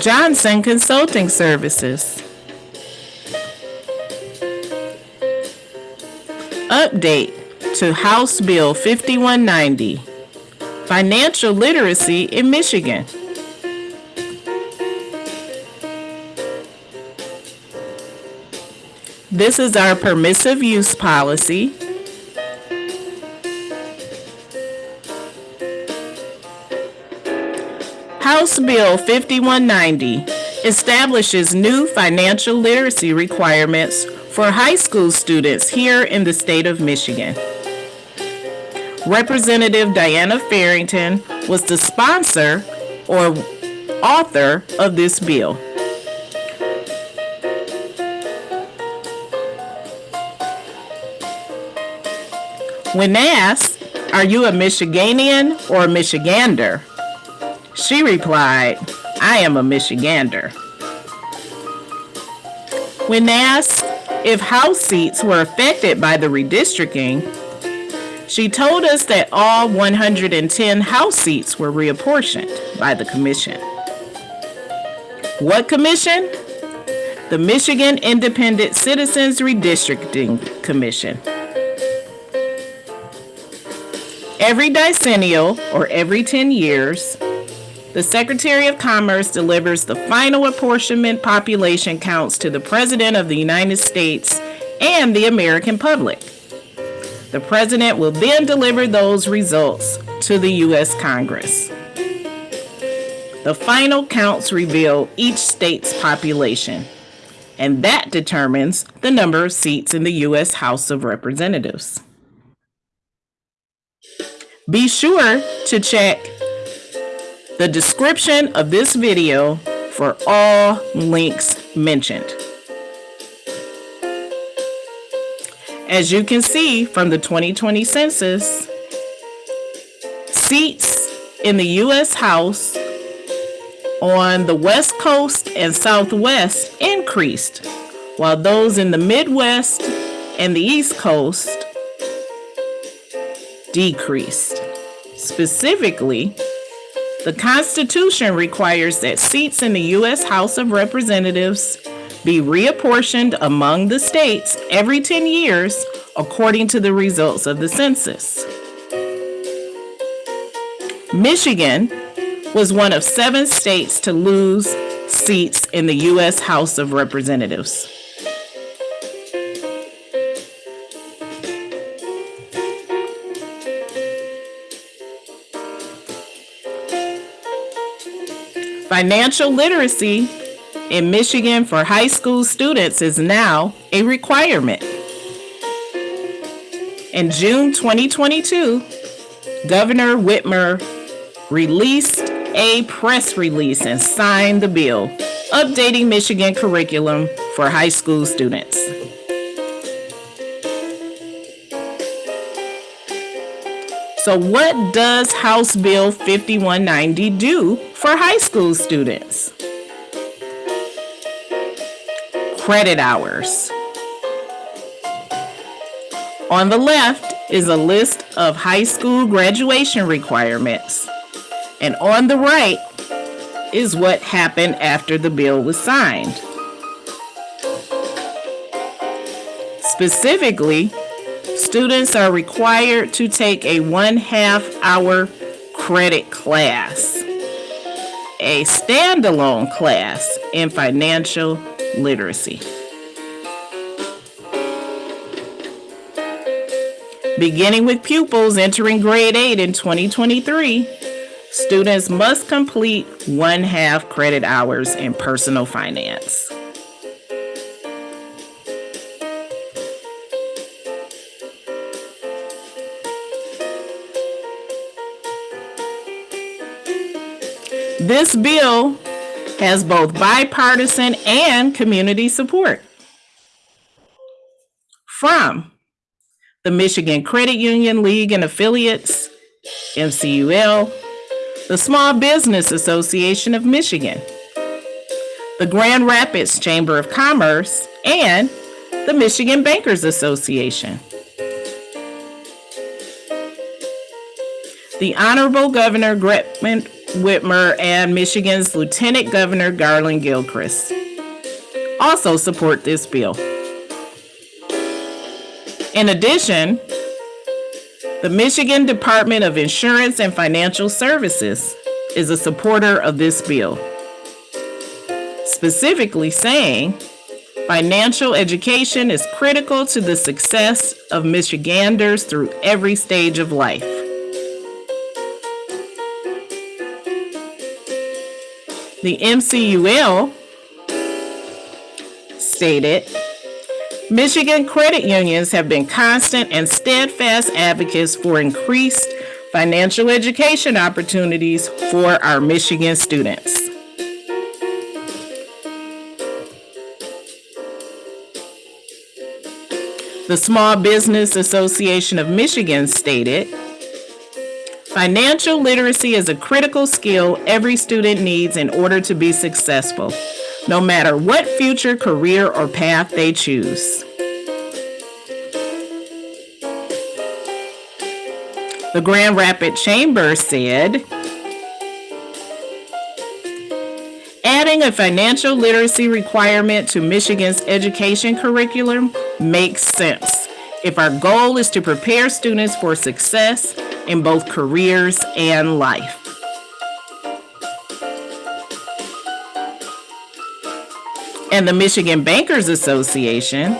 Johnson Consulting Services. Update to House Bill 5190 Financial Literacy in Michigan. This is our permissive use policy. House Bill 5190 establishes new financial literacy requirements for high school students here in the state of Michigan. Representative Diana Farrington was the sponsor or author of this bill. When asked, Are you a Michiganian or a Michigander? She replied, I am a Michigander. When asked if House seats were affected by the redistricting, she told us that all 110 House seats were reapportioned by the Commission. What Commission? The Michigan Independent Citizens Redistricting Commission. Every decennial, or every 10 years, the Secretary of Commerce delivers the final apportionment population counts to the President of the United States and the American public. The President will then deliver those results to the U.S. Congress. The final counts reveal each state's population, and that determines the number of seats in the U.S. House of Representatives. Be sure to check the description of this video for all links mentioned. As you can see from the 2020 census, seats in the U.S. House on the West Coast and Southwest increased, while those in the Midwest and the East Coast decreased. Specifically, the Constitution requires that seats in the U.S. House of Representatives be reapportioned among the states every 10 years according to the results of the census. Michigan was one of seven states to lose seats in the U.S. House of Representatives. Financial literacy in Michigan for high school students is now a requirement. In June 2022, Governor Whitmer released a press release and signed the bill updating Michigan curriculum for high school students. So what does House Bill 5190 do for high school students? Credit hours. On the left is a list of high school graduation requirements. And on the right is what happened after the bill was signed. Specifically, students are required to take a one half hour credit class, a standalone class in financial literacy. Beginning with pupils entering grade 8 in 2023, students must complete one half credit hours in personal finance. This bill has both bipartisan and community support. From the Michigan Credit Union League and Affiliates, MCUL, the Small Business Association of Michigan, the Grand Rapids Chamber of Commerce, and the Michigan Bankers Association. The Honorable Governor Whitmer and Michigan's Lieutenant Governor Garlin Gilchrist also support this bill. In addition, the Michigan Department of Insurance and Financial Services is a supporter of this bill, specifically saying financial education is critical to the success of Michiganders through every stage of life. The MCUL stated Michigan credit unions have been constant and steadfast advocates for increased financial education opportunities for our Michigan students. The Small Business Association of Michigan stated Financial literacy is a critical skill every student needs in order to be successful, no matter what future career or path they choose. The Grand Rapid Chamber said, Adding a financial literacy requirement to Michigan's education curriculum makes sense if our goal is to prepare students for success in both careers and life. And the Michigan Bankers Association,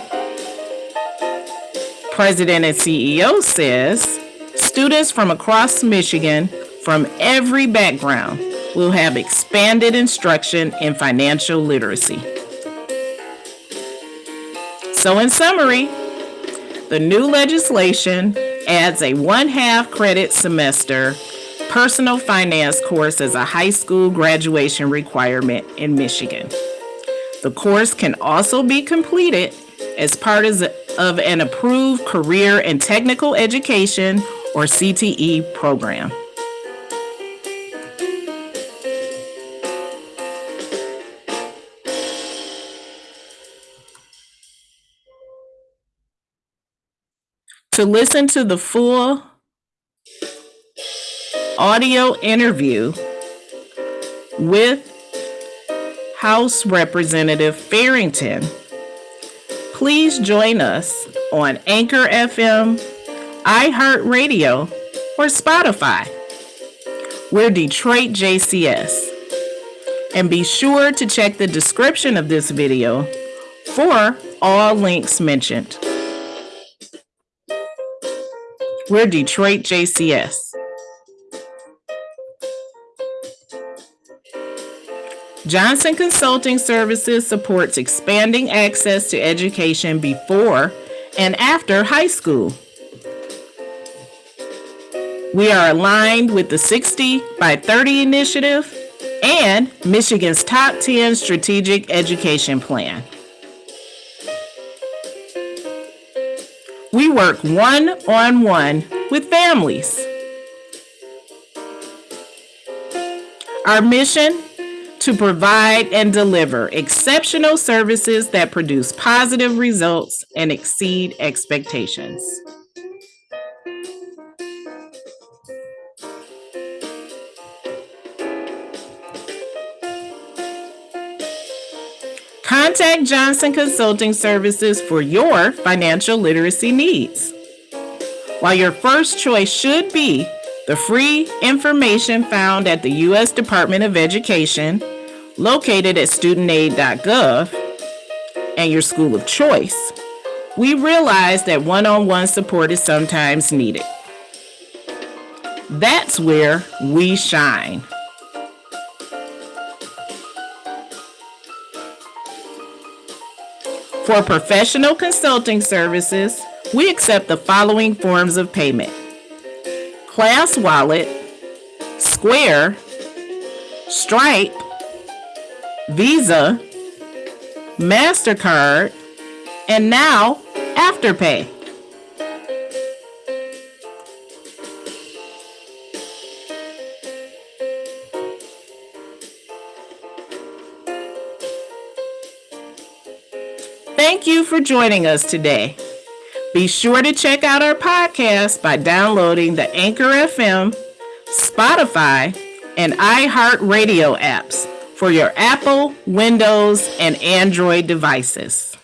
president and CEO says, students from across Michigan from every background will have expanded instruction in financial literacy. So in summary, the new legislation adds a one-half credit semester personal finance course as a high school graduation requirement in Michigan. The course can also be completed as part of an approved career and technical education or CTE program. To listen to the full audio interview with House Representative Farrington, please join us on Anchor FM, iHeartRadio, or Spotify. We're Detroit JCS. And be sure to check the description of this video for all links mentioned. We're Detroit JCS. Johnson Consulting Services supports expanding access to education before and after high school. We are aligned with the 60 by 30 initiative and Michigan's top 10 strategic education plan. We work one on one with families. Our mission to provide and deliver exceptional services that produce positive results and exceed expectations. Contact Johnson Consulting Services for your financial literacy needs. While your first choice should be the free information found at the U.S. Department of Education, located at studentaid.gov, and your school of choice, we realize that one on one support is sometimes needed. That's where we shine. For professional consulting services, we accept the following forms of payment Class Wallet, Square, Stripe, Visa, MasterCard, and now Afterpay. Thank you for joining us today. Be sure to check out our podcast by downloading the Anchor FM, Spotify, and iHeartRadio apps for your Apple, Windows, and Android devices.